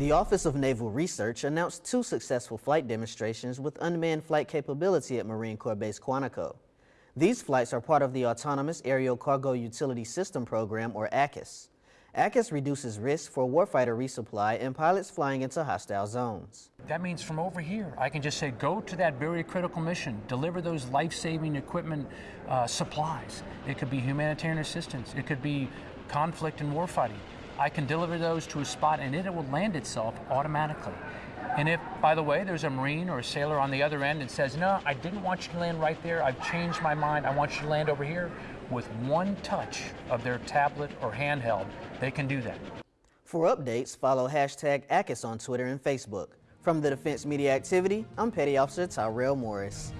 The Office of Naval Research announced two successful flight demonstrations with unmanned flight capability at Marine Corps Base Quantico. These flights are part of the Autonomous Aerial Cargo Utility System Program, or ACUS. ACUS reduces risk for warfighter resupply and pilots flying into hostile zones. That means from over here, I can just say, go to that very critical mission, deliver those life-saving equipment uh, supplies. It could be humanitarian assistance. It could be conflict and warfighting. I can deliver those to a spot and it will land itself automatically. And if, by the way, there's a Marine or a sailor on the other end and says, no, I didn't want you to land right there, I've changed my mind, I want you to land over here, with one touch of their tablet or handheld, they can do that. For updates, follow hashtag ACUS on Twitter and Facebook. From the Defense Media Activity, I'm Petty Officer Tyrell Morris.